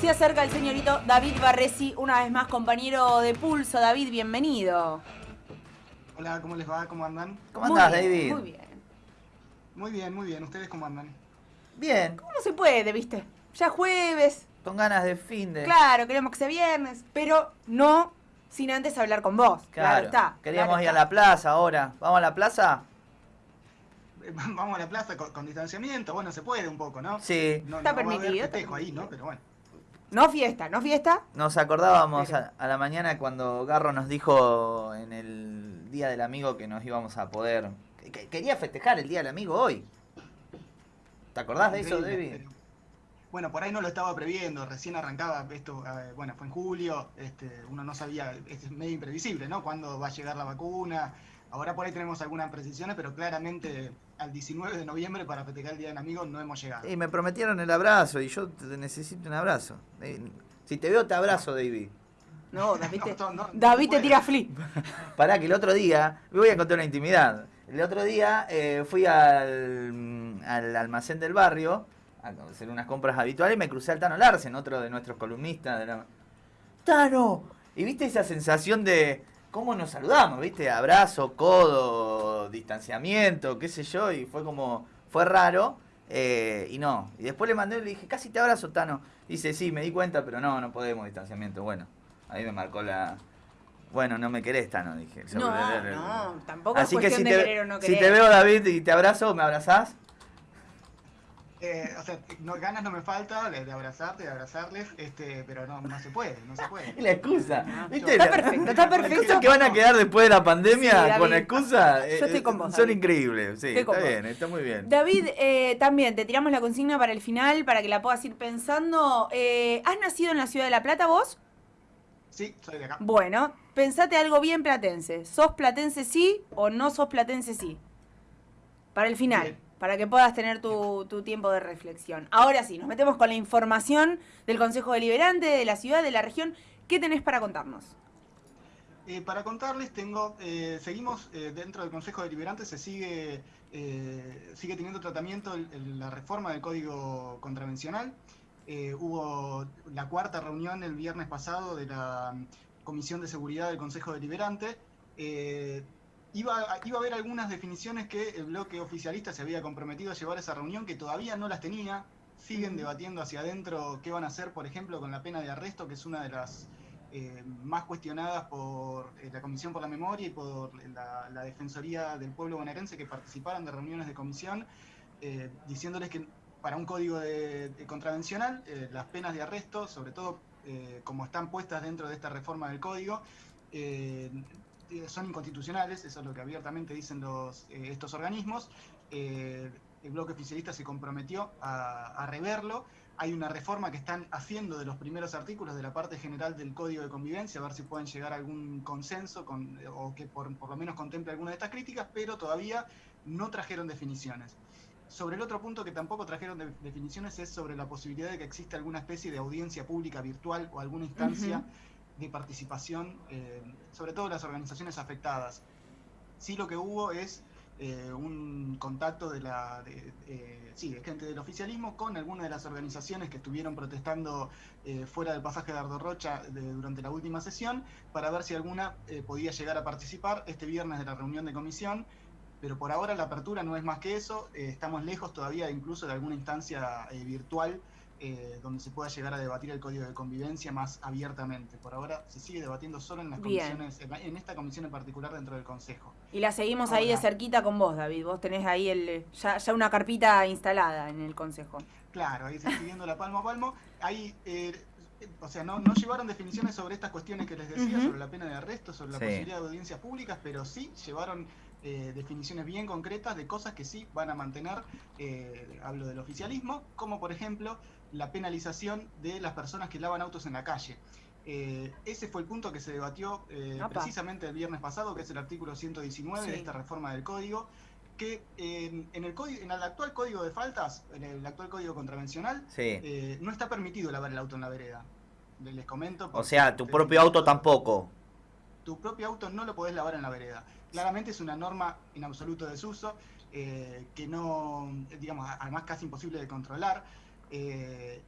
Se acerca el señorito David Barresi, una vez más compañero de Pulso. David, bienvenido. Hola, ¿cómo les va? ¿Cómo andan? ¿Cómo andás, David? Muy bien. Muy bien, muy bien. ¿Ustedes cómo andan? Bien, ¿Cómo se puede, viste? Ya jueves, con ganas de fin de... claro, queremos que sea viernes, pero no sin antes hablar con vos. Claro, está. Queríamos claro ir a la plaza ahora. ¿Vamos a la plaza? Eh, Vamos a la plaza con, con distanciamiento. Bueno, se puede un poco, ¿no? Sí. No, Está no va a haber permitido, está festejo ahí, permitido. ¿no? Pero bueno. No fiesta, no fiesta. Nos acordábamos Pero- a, a la mañana cuando Garro nos dijo en el Día del Amigo que nos íbamos a poder... que- que quería festejar el Día del Amigo hoy. ¿Te acordás de eso, Increíble, David? pero- Bueno, por ahí no lo estaba previendo, recién arrancaba esto, eh, bueno, fue en julio, este, uno no sabía, es medio imprevisible, ¿no? Cuándo va a llegar la vacuna. Ahora por ahí tenemos algunas precisiones, pero claramente al 19 de noviembre para festejar el Día del Amigo no hemos llegado. Y me prometieron el abrazo y yo te- necesito un abrazo. Eh, Si te veo, te abrazo, David. No, David te, No, no, no David te tira flip. Pará, que el otro día, me voy a contar una intimidad. El otro día eh, fui al, al almacén del barrio a hacer unas compras habituales y me crucé al Tano Larsen, otro de nuestros columnistas. De la... ¡Tano! Y viste esa sensación de cómo nos saludamos, viste, abrazo, codo, distanciamiento, qué sé yo, y fue como, fue raro. eh, y no, y después le mandé y le dije, casi te abrazo, Tano. Dice, sí, me di cuenta, pero no, no podemos distanciamiento. Bueno, ahí me marcó la... Bueno, no me querés, Tano, dije. No, no, tampoco Así es que cuestión si de te, querer o no si querer. te veo, David, y te abrazo, ¿me abrazás? Eh, o sea, no, ganas no me falta de, de abrazarte, de abrazarles, este, pero no, no se puede, no se puede. La excusa. No, ¿Viste? está La- perfecto, está perfecto. cosas que van a quedar después de la pandemia Sí, con excusa eh, Yo estoy eh, con vos, son David. increíbles. Sí, Estoy con está vos. bien, está muy bien. David, eh, también te tiramos la consigna para el final, para que la puedas ir pensando. Eh, ¿Has nacido en la ciudad de La Plata vos? Sí, soy de acá. Bueno, pensate algo bien platense. ¿Sos platense sí o no sos platense sí? Para el final, Bien. Para que puedas tener tu, tiempo de reflexión. Ahora sí, nos metemos con la información del Consejo Deliberante, de la ciudad, de la región. ¿Qué tenés para contarnos? Eh, para contarles, tengo, eh, seguimos eh, dentro del Consejo Deliberante, se sigue, eh, sigue teniendo tratamiento la reforma del Código Contravencional. Hubo la cuarta reunión el viernes pasado de la Comisión de Seguridad del Consejo Deliberante. Iba, a- iba a haber algunas definiciones que el bloque oficialista se había comprometido a llevar a esa reunión, que todavía no las tenía. Siguen debatiendo hacia adentro qué van a hacer, por ejemplo, con la pena de arresto, que es una de las eh, más cuestionadas por eh, la Comisión por la Memoria y por la, la Defensoría del Pueblo Bonaerense que participaron de reuniones de comisión, eh, diciéndoles que para un código de, de contravencional, las penas de arresto, sobre todo como están puestas dentro de esta reforma del código, son inconstitucionales, eso es lo que abiertamente dicen los, eh, estos organismos. Eh, el bloque oficialista se comprometió a, a reverlo hay una reforma que están haciendo de los primeros artículos de la parte general del Código de Convivencia, a ver si pueden llegar a algún consenso con, o que por, lo menos contemple alguna de estas críticas, pero todavía no trajeron definiciones. Sobre el otro punto que tampoco trajeron de- definiciones es sobre la posibilidad de que exista alguna especie de audiencia pública virtual o alguna instancia. De participación, eh, sobre todo las organizaciones afectadas. Sí lo que hubo es eh, un contacto de la sí, de gente del oficialismo con algunas de las organizaciones que estuvieron protestando eh, fuera del pasaje de Ardo Rocha durante la última sesión para ver si alguna eh, podía llegar a participar este viernes de la reunión de comisión. Pero por ahora la apertura no es más que eso, eh, estamos lejos todavía incluso de alguna instancia virtual eh, donde se pueda llegar a debatir el código de convivencia más abiertamente. Por ahora se sigue debatiendo solo en las Bien. comisiones, en, esta comisión en particular dentro del Consejo. Y la seguimos ahí de cerquita con vos, David. Vos tenés ahí el, ya, ya una carpita instalada en el consejo. Claro, ahí se siguiendo la palmo a palmo. Ahí, eh, eh, o sea, no, no llevaron definiciones sobre estas cuestiones que les decía, sobre la pena de arresto, sobre la Sí. posibilidad de audiencias públicas, pero sí llevaron eh, definiciones bien concretas de cosas que sí van a mantener, eh, hablo del oficialismo, como por ejemplo la penalización de las personas que lavan autos en la calle. Eh, ese fue el punto que se debatió eh, precisamente el viernes pasado, que es el artículo 119 de esta reforma del código, que en, en el código, en el actual código de faltas, en el actual código contravencional, Sí. eh, no está permitido lavar el auto en la vereda. Les comento. O sea, tu propio auto tampoco. Tu propio auto no lo podés lavar en la vereda. Claramente es una norma en absoluto desuso, que no, digamos, además casi imposible de controlar. Eh,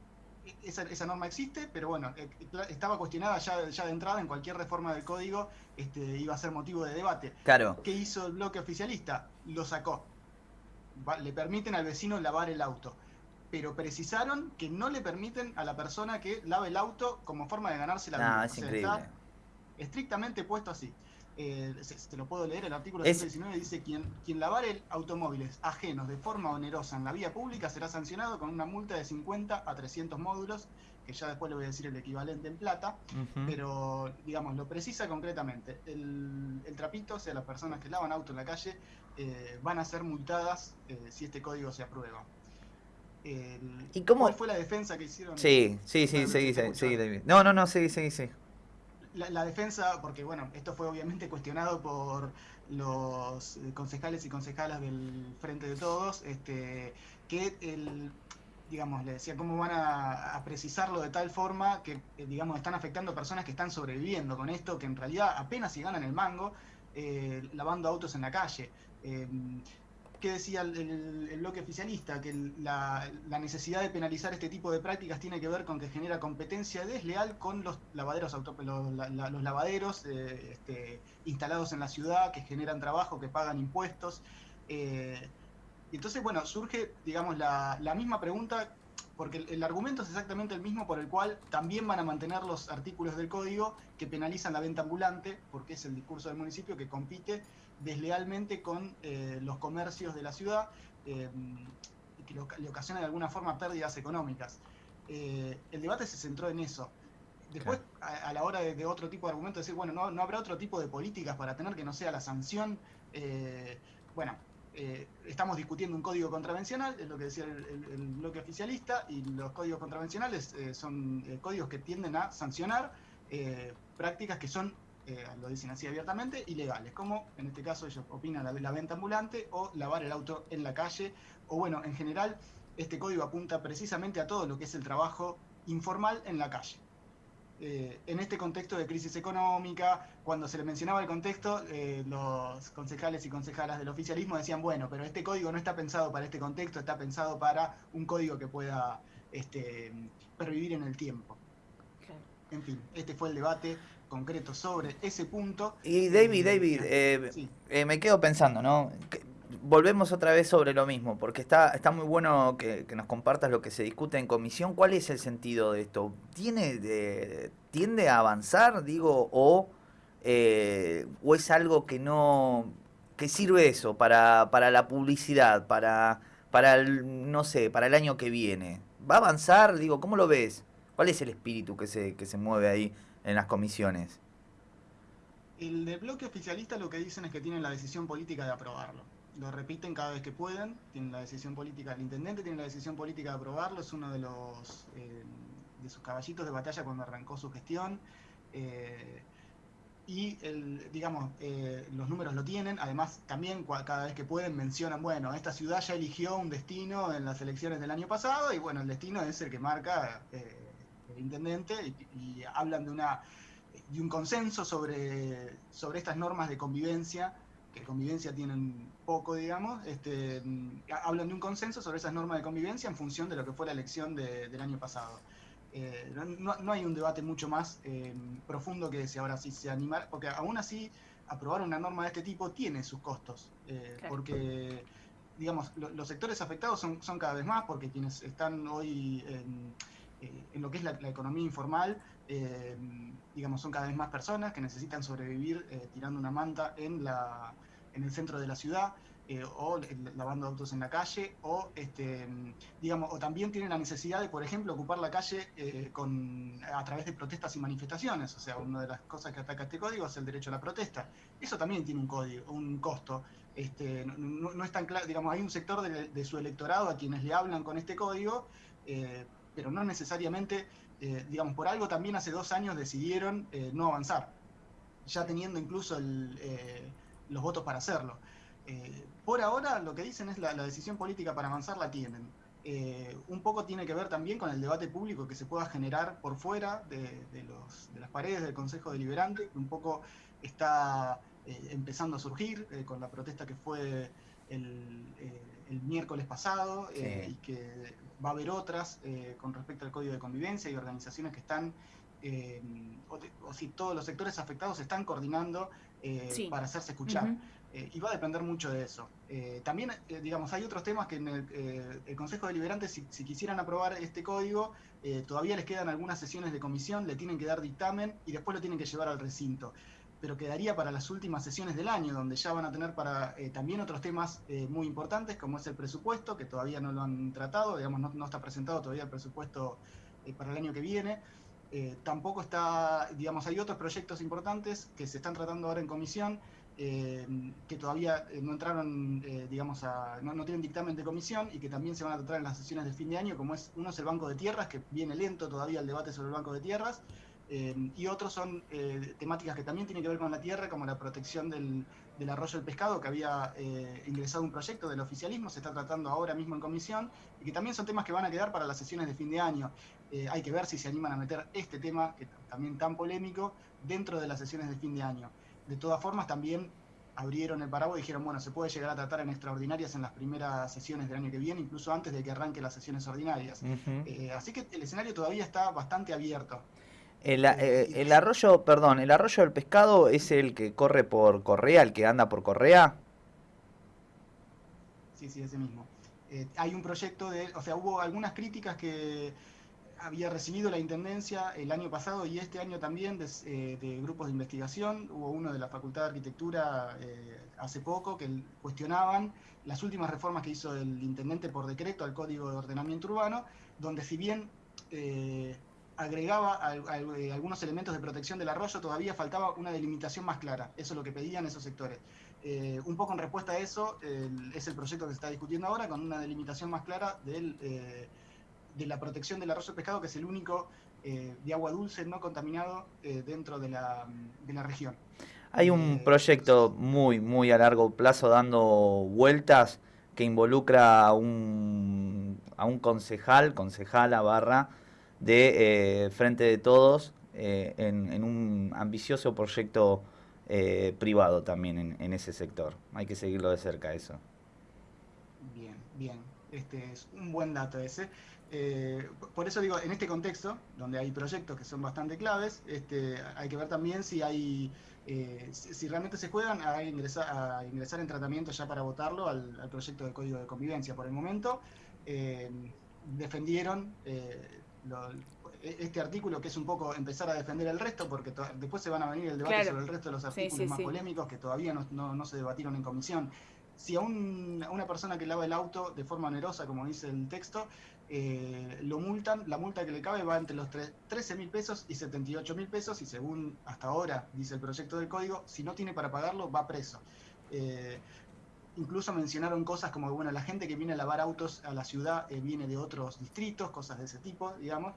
esa, esa, norma existe, pero bueno, eh, estaba cuestionada ya, ya de entrada en cualquier reforma del código, este, iba a ser motivo de debate. Claro. ¿Qué hizo el bloque oficialista? Lo sacó. le permiten al vecino lavar el auto, pero precisaron que no le permiten a la persona que lave el auto como forma de ganarse la vida. es increíble. estrictamente puesto así. Eh, se, lo puedo leer, el artículo 119 dice, quien, quien lavare automóviles ajenos de forma onerosa en la vía pública será sancionado con una multa de 50 a 300 módulos, que ya después le voy a decir el equivalente en plata, pero digamos, lo precisa concretamente. El, trapito, o sea, las personas que lavan auto en la calle, eh, van a ser multadas eh, si este código se aprueba. ¿Y cómo? ¿Cuál fue la defensa que hicieron? Sí, sí, sí, sí, sí, No, no, no, sí, sí, sí la, defensa, porque bueno, esto fue obviamente cuestionado por los eh, concejales y concejalas del Frente de Todos, este, que el, digamos, le decía cómo van a, precisarlo de tal forma que, eh, digamos, están afectando a personas que están sobreviviendo con esto, que en realidad apenas si ganan el mango eh, lavando autos en la calle. ¿Qué decía el, bloque oficialista? Que la, necesidad de penalizar este tipo de prácticas tiene que ver con que genera competencia desleal con los lavaderos, los, lavaderos eh, este, instalados en la ciudad, que generan trabajo, que pagan impuestos. Eh, entonces, bueno, surge, digamos, la, misma pregunta, porque el, argumento es exactamente el mismo por el cual también van a mantener los artículos del código que penalizan la venta ambulante, porque es el discurso del municipio que compite deslealmente con eh, los comercios de la ciudad eh, y que le ocasiona de alguna forma pérdidas económicas. Eh, el debate se centró en eso. Después, a, la hora de, otro tipo de argumento, decir, bueno, no, no habrá otro tipo de políticas para tener que no sea la sanción. bueno, estamos discutiendo un código contravencional, es lo que decía el, bloque oficialista, y los códigos contravencionales son códigos que tienden a sancionar prácticas que son eh, lo dicen así abiertamente, ilegales, como en este caso ellos opinan la, la venta ambulante o lavar el auto en la calle, o bueno, en general este código apunta precisamente a todo lo que es el trabajo informal en la calle. Eh, en este contexto de crisis económica, cuando se le mencionaba el contexto, eh, los concejales y concejalas del oficialismo decían, bueno, pero este código no está pensado para este contexto, está pensado para un código que pueda este, pervivir en el tiempo. En fin, este fue el debate concreto sobre ese punto. Y David, eh, David, eh, eh, me quedo pensando, ¿no? volvemos otra vez sobre lo mismo, porque está, está muy bueno que, nos compartas lo que se discute en comisión. ¿Cuál es el sentido de esto? ¿Tiene, ¿Tiende a avanzar, digo, o, o es algo que no... que sirve eso para, para la publicidad, para, para el, no sé, para el año que viene? ¿Va a avanzar? Digo, ¿cómo lo ves? ¿Cuál es el espíritu que se, que se mueve ahí en las comisiones? El del bloque oficialista lo que dicen es que tienen la decisión política de aprobarlo. Lo repiten cada vez que pueden, tienen la decisión política, el intendente tiene la decisión política de aprobarlo, es uno de los eh, de sus caballitos de batalla cuando arrancó su gestión. Eh, y el, digamos, eh, los números lo tienen, además también cada vez que pueden mencionan, bueno, esta ciudad ya eligió un destino en las elecciones del año pasado y bueno, el destino es el que marca intendente y, hablan de, una, de un consenso sobre, sobre estas normas de convivencia, que convivencia tienen poco, digamos, este, hablan de un consenso sobre esas normas de convivencia en función de lo que fue la elección del año pasado. Eh, no, hay un debate mucho más eh, profundo que si ahora sí se animar, porque aún así aprobar una norma de este tipo tiene sus costos, eh, porque digamos, los sectores afectados son, son cada vez más, porque quienes están hoy en eh, en lo que es la, economía informal, eh, digamos, son cada vez más personas que necesitan sobrevivir eh, tirando una manta en, la, en el centro de la ciudad. o lavando autos en la calle, o este, digamos, o también tienen la necesidad de, por ejemplo, ocupar la calle con, a través de protestas y manifestaciones. O sea, una de las cosas que ataca este código es el derecho a la protesta. Eso también tiene un código, un costo. Este, no, es tan claro, digamos, hay un sector de, su electorado a quienes le hablan con este código, pero no necesariamente, eh, digamos, por algo también hace dos años decidieron eh, no avanzar, ya teniendo incluso eh, los votos para hacerlo. por ahora lo que dicen es la, la decisión política para avanzar la tienen. un poco tiene que ver también con el debate público que se pueda generar por fuera de, de las paredes del Consejo Deliberante, que un poco está empezando a surgir con la protesta que fue el, el miércoles pasado y que va a haber otras con respecto al código de convivencia y organizaciones que están, o, si todos los sectores afectados se están coordinando para hacerse escuchar. Eh, y va a depender mucho de eso. Eh, también, eh, digamos, hay otros temas que en el, Consejo Deliberante, si, si, quisieran aprobar este código, todavía les quedan algunas sesiones de comisión, le tienen que dar dictamen y después lo tienen que llevar al recinto. Pero quedaría para las últimas sesiones del año, donde ya van a tener para también otros temas muy importantes, como es el presupuesto, que todavía no lo han tratado, digamos, no, no está presentado todavía el presupuesto para el año que viene. tampoco está, digamos, hay otros proyectos importantes que se están tratando ahora en comisión, eh, que todavía eh, no entraron, eh, digamos, a, no, tienen dictamen de comisión y que también se van a tratar en las sesiones de fin de año, como es uno es el Banco de Tierras, que viene lento todavía el debate sobre el Banco de Tierras, y otros son temáticas que también tienen que ver con la tierra, como la protección del, del arroyo del pescado, que había ingresado un proyecto del oficialismo, se está tratando ahora mismo en comisión, y que también son temas que van a quedar para las sesiones de fin de año. hay que ver si se animan a meter este tema, que también tan polémico, dentro de las sesiones de fin de año de todas formas también abrieron el paraguas y dijeron, bueno, se puede llegar a tratar en extraordinarias en las primeras sesiones del año que viene, incluso antes de que arranquen las sesiones ordinarias. Eh, así que el escenario todavía está bastante abierto. El, eh, el, arroyo, perdón, el arroyo del pescado es el que corre por Correa, el que anda por Correa. Sí, sí, ese mismo. Eh, hay un proyecto de, o sea, hubo algunas críticas que había recibido la Intendencia el año pasado y este año también eh, de, grupos de investigación. Hubo uno de la Facultad de Arquitectura eh, hace poco que cuestionaban las últimas reformas que hizo el Intendente por decreto al Código de Ordenamiento Urbano, donde si bien eh, agregaba algunos elementos de protección del arroyo, todavía faltaba una delimitación más clara. Eso es lo que pedían esos sectores. un poco en respuesta a eso es el proyecto que se está discutiendo ahora, con una delimitación más clara del de la protección del arroyo pescado, que es el único eh, de agua dulce no contaminado eh, dentro de la, de la, región. Hay un eh, proyecto muy, muy a largo plazo dando vueltas que involucra a un, a un concejal, concejala barra, de Frente de Todos, en, en, un ambicioso proyecto privado también en, en ese sector. Hay que seguirlo de cerca eso. Bien, bien. Este es un buen dato ese. Eh, por eso digo, en este contexto, donde hay proyectos que son bastante claves, este, hay que ver también si hay, eh, si, realmente se juegan a ingresar, a ingresar en tratamiento ya para votarlo al, proyecto de código de convivencia. Por el momento, eh, defendieron este artículo que es un poco empezar a defender el resto, porque después se van a venir el debate sobre el resto de los artículos más polémicos que todavía no, se debatieron en comisión. Si a, una persona que lava el auto de forma onerosa, como dice el texto, eh, lo multan, la multa que le cabe va entre los 13 mil pesos y 78 mil pesos y según hasta ahora dice el proyecto del código, si no tiene para pagarlo va preso. Eh, incluso mencionaron cosas como, bueno, la gente que viene a lavar autos a la ciudad eh, viene de otros distritos, cosas de ese tipo, digamos,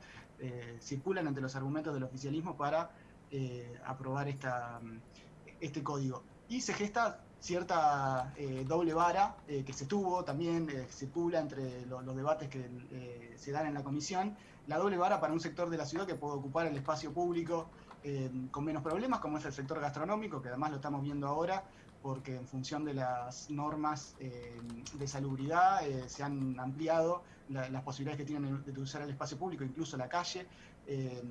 circulan entre los argumentos del oficialismo para aprobar esta, este código. Y se gesta cierta eh, doble vara eh, que se tuvo, también eh, circula entre los debates que se dan en la comisión, la doble vara para un sector de la ciudad que puede ocupar el espacio público con menos problemas, como es el sector gastronómico, que además lo estamos viendo ahora, porque en función de las normas de salubridad se han ampliado las posibilidades que tienen de usar el espacio público, incluso la calle, eh,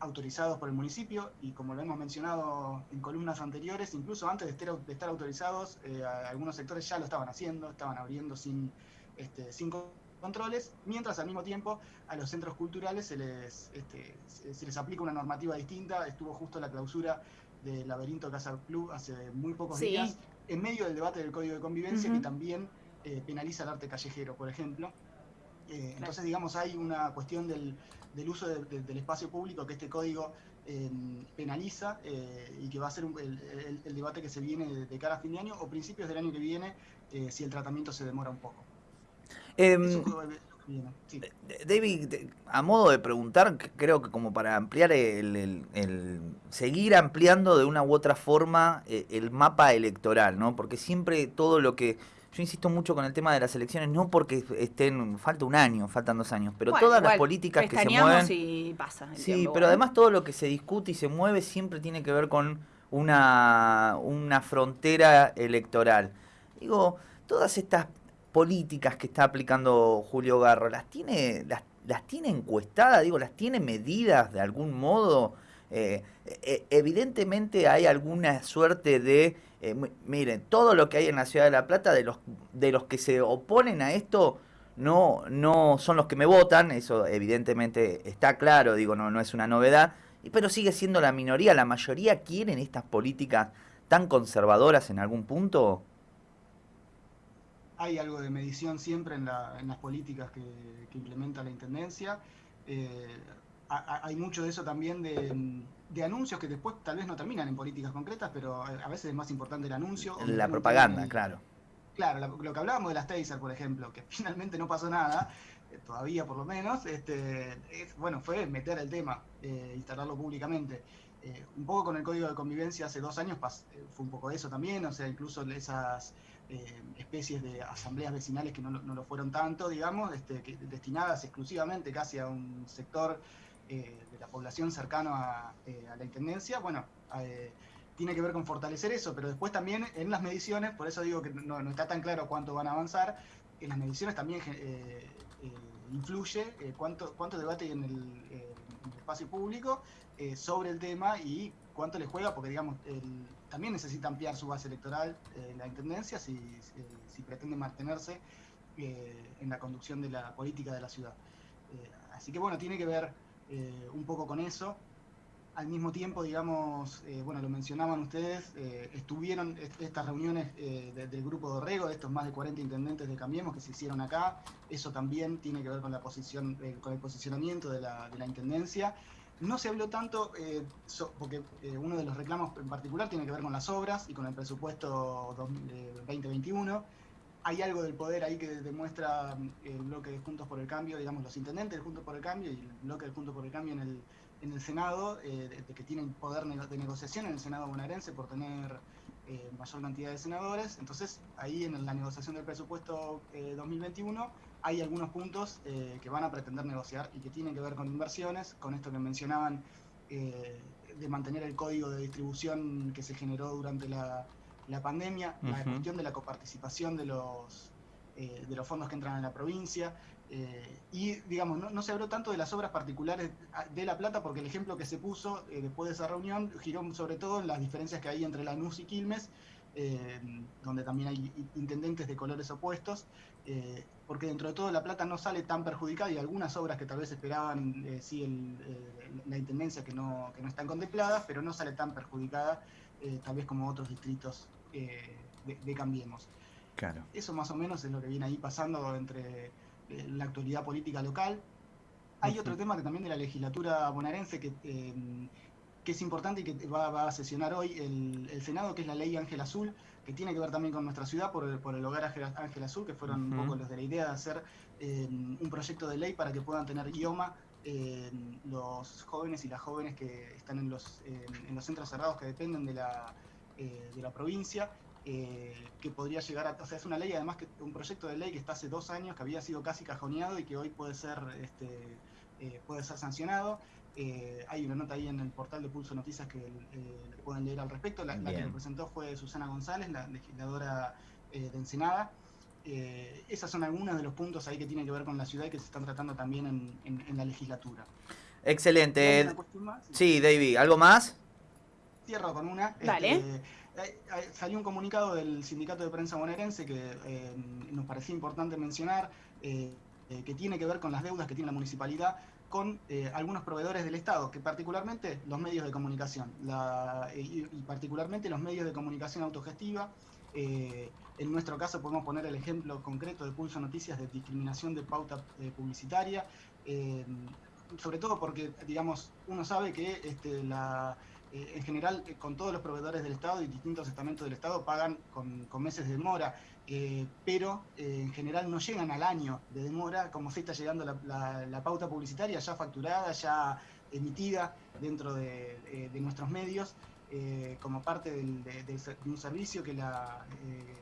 autorizados por el municipio y como lo hemos mencionado en columnas anteriores, incluso antes de estar, autorizados, eh, algunos sectores ya lo estaban haciendo, estaban abriendo sin, este, sin controles, mientras al mismo tiempo a los centros culturales se les, este, se les aplica una normativa distinta. Estuvo justo la clausura del Laberinto Casa Club hace muy pocos días, en medio del debate del Código de Convivencia, que también eh, penaliza el arte callejero, por ejemplo. entonces, digamos, hay una cuestión del, del uso del espacio público que este código eh, penaliza eh, y que va a ser el, debate que se viene de, cara a fin de año o principios del año que viene eh, si el tratamiento se demora un poco. Em, David, a modo de preguntar, creo que como para ampliar el, seguir ampliando de una u otra forma el mapa electoral, ¿no? Porque siempre todo lo que yo insisto mucho con el tema de las elecciones, no porque estén, falta un año, faltan dos años, pero todas las políticas que se mueven. Y pasa sí, pero además todo lo que se discute y se mueve siempre tiene que ver con una, una frontera electoral. Digo, todas estas políticas que está aplicando Julio Garro, ¿las tiene, las, las tiene encuestadas? Digo, ¿las tiene medidas de algún modo? Eh, eh, evidentemente hay alguna suerte de, eh, miren, todo lo que hay en la ciudad de La Plata, de los, de los que se oponen a esto, no, no son los que me votan, eso evidentemente está claro, digo, no, no es una novedad, pero sigue siendo la minoría, la mayoría quieren estas políticas tan conservadoras en algún punto. Hay algo de medición siempre en, las políticas que, implementa la Intendencia. Eh, hay mucho de eso también de, anuncios que después tal vez no terminan en políticas concretas, pero a veces es más importante el anuncio. La propaganda, claro. Claro, lo que hablábamos de las taser, por ejemplo, que finalmente no pasó nada, eh, todavía por lo menos, este, bueno, fue meter el tema, eh, instalarlo públicamente. Eh, un poco con el código de convivencia hace dos años fue un poco eso también, o sea, incluso esas especies de asambleas vecinales que no, lo fueron tanto, digamos, este, destinadas exclusivamente casi a un sector de la población cercano a, la intendencia, bueno, tiene que ver con fortalecer eso, pero después también en las mediciones, por eso digo que no, está tan claro cuánto van a avanzar, en las mediciones también eh, eh, influye eh, cuánto, cuánto debate hay en el, espacio público sobre el tema y cuánto le juega, porque digamos, también necesita ampliar su base electoral la Intendencia si, si pretende mantenerse en la conducción de la política de la ciudad. así que bueno, tiene que ver un poco con eso al mismo tiempo, digamos, eh, bueno, lo mencionaban ustedes, eh, estuvieron estas reuniones eh, del grupo de Orrego, de estos más de 40 intendentes de Cambiemos que se hicieron acá, eso también tiene que ver con la posición, con el posicionamiento de la, intendencia. No se habló tanto, porque uno de los reclamos en particular tiene que ver con las obras y con el presupuesto 2021 hay algo del poder ahí que demuestra el bloque de Juntos por el Cambio, digamos, los intendentes de Juntos por el Cambio y el bloque de Juntos por el Cambio en el, en el Senado, eh, de, que tienen poder de negociación en el Senado bonaerense por tener eh, mayor cantidad de senadores. Entonces, ahí en la negociación del presupuesto 2021 eh, hay algunos puntos que van a pretender negociar y que tienen que ver con inversiones, con esto que mencionaban de mantener el código de distribución que se generó durante la, pandemia, la cuestión de la coparticipación de los, de los fondos que entran en la provincia, eh, y, digamos, no, se habló tanto de las obras particulares de La Plata porque el ejemplo que se puso eh, después de esa reunión giró sobre todo en las diferencias que hay entre Lanús y Quilmes, eh, donde también hay intendentes de colores opuestos, porque dentro de todo La Plata no sale tan perjudicada y algunas obras que tal vez esperaban sí la intendencia que no, que no están contempladas, pero no sale tan perjudicada tal vez como otros distritos de, Cambiemos. Claro. Eso más o menos es lo que viene ahí pasando entre la actualidad política local. Hay otro tema que también de la legislatura bonaerense que, em, que es importante y que va, a sesionar hoy el, Senado, que es la ley Ángel Azul, que tiene que ver también con nuestra ciudad por el, por el hogar Ángel Azul, que fueron un poco los de la idea de hacer em, un proyecto de ley para que puedan tener idioma em, los jóvenes y las jóvenes que están en los, en los centros cerrados que dependen de la, eh, de la provincia eh, que podría llegar a... O sea, es una ley, además, que un proyecto de ley que está hace dos años, que había sido casi cajoneado y que hoy puede ser, este, eh, puede ser sancionado. Eh, hay una nota ahí en el portal de Pulso Noticias que pueden leer al respecto. La, que lo presentó fue Susana González, la legisladora de Ensenada. esas son algunos de los puntos ahí que tienen que ver con la ciudad y que se están tratando también en, la legislatura. Excelente. Sí, David, ¿algo más? Cierro con una. Vale. Este, salió un comunicado del Sindicato de Prensa Bonaerense que eh, nos parecía importante mencionar, eh, eh, que tiene que ver con las deudas que tiene la municipalidad con algunos proveedores del Estado, que particularmente los medios de comunicación, y, particularmente los medios de comunicación autogestiva. en nuestro caso podemos poner el ejemplo concreto de Pulso Noticias de discriminación de pauta publicitaria, sobre todo porque, digamos, uno sabe que este, la eh, en general eh, con todos los proveedores del Estado y distintos estamentos del Estado pagan con, meses de demora, eh, pero en general no llegan al año de demora como se está llegando la, pauta publicitaria ya facturada, ya emitida dentro de, nuestros medios. como parte de, un servicio que la,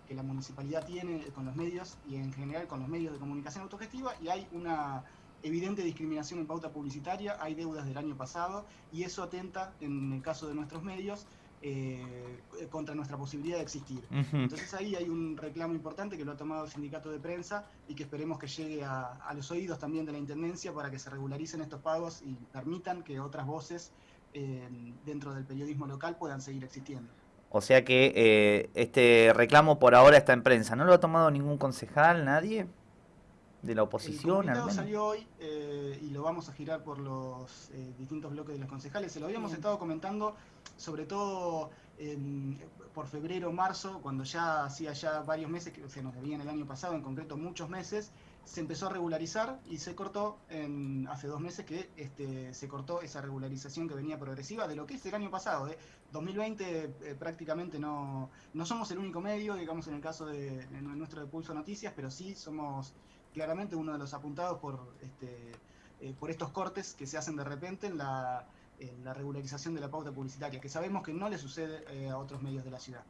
que la municipalidad tiene con los medios y en general con los medios de comunicación autogestiva y hay una evidente discriminación en pauta publicitaria, hay deudas del año pasado y eso atenta, en el caso de nuestros medios, eh, contra nuestra posibilidad de existir. Entonces ahí hay un reclamo importante que lo ha tomado el sindicato de prensa y que esperemos que llegue a, a los oídos también de la Intendencia para que se regularicen estos pagos y permitan que otras voces eh, dentro del periodismo local puedan seguir existiendo. O sea que eh, este reclamo por ahora está en prensa. ¿No lo ha tomado ningún concejal, nadie? ¿De la El oposición al comunicado menos? salió hoy eh, y lo vamos a girar por los eh, distintos bloques de los concejales. Se lo habíamos Bien. estado comentando, sobre todo en- por febrero, marzo, cuando ya hacía ya varios meses, que se nos debían el año pasado, en concreto muchos meses, se empezó a regularizar y se cortó en, hace dos meses que este, se cortó esa regularización que venía progresiva de lo que es el año pasado. ¿eh? 2020 eh, prácticamente no, no somos el único medio, digamos en el caso de, de nuestro de Pulso Noticias, pero sí somos claramente uno de los apuntados por, este, eh, por estos cortes que se hacen de repente en la, en la regularización de la pauta publicitaria, que sabemos que no le sucede eh, a otros medios de la ciudad.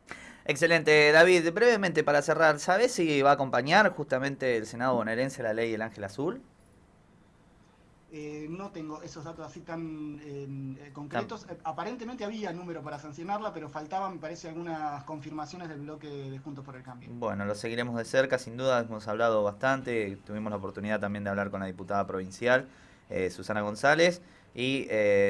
Excelente, David. Brevemente para cerrar, ¿sabes si va a acompañar justamente el Senado bonaerense la ley del Ángel Azul? Eh, no tengo esos datos así tan eh, eh, concretos. Eh, aparentemente había número para sancionarla, pero faltaban, me parece, algunas confirmaciones del bloque de Juntos por el Cambio. Bueno, lo seguiremos de cerca, sin duda. Hemos hablado bastante, tuvimos la oportunidad también de hablar con la diputada provincial, eh, Susana González, y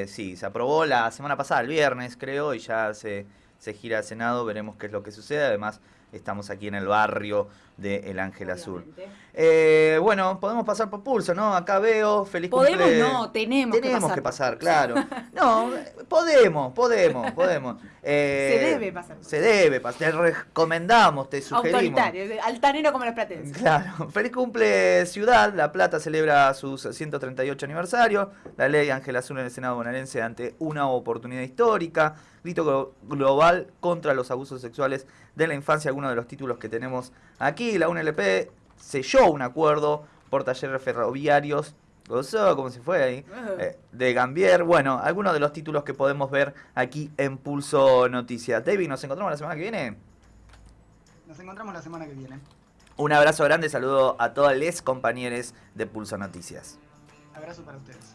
sí, se aprobó la semana pasada, el viernes creo, y ya se, se gira al Senado, veremos qué es lo que sucede, además estamos aquí en el barrio de El Ángel Azul. Eh, bueno, podemos pasar por pulso, ¿no? Acá veo, feliz Podemos, cumple- no, tenemos, Tenemos que que pasar. pasar, claro. No, podemos, podemos, podemos. Eh, Se debe pasar. Se debe pasar. Te recomendamos, te sugerimos. Autoritario, altanero como los platenses. Claro. Feliz cumple Ciudad. La Plata celebra sus 138 aniversario. La ley Ángel Azul en el Senado bonaerense ante una oportunidad histórica. Grito glo- global contra los abusos sexuales de la infancia. Algunos de los títulos que tenemos aquí. La UNLP selló un acuerdo por talleres ferroviarios. Gozó, como se fue ahí. eh, de Gambier. Bueno, algunos de los títulos que podemos ver aquí en Pulso Noticias. David, nos encontramos la semana que viene. Nos encontramos la semana que viene. Un abrazo grande, saludo a todos los compañeros de Pulso Noticias. Abrazo para ustedes.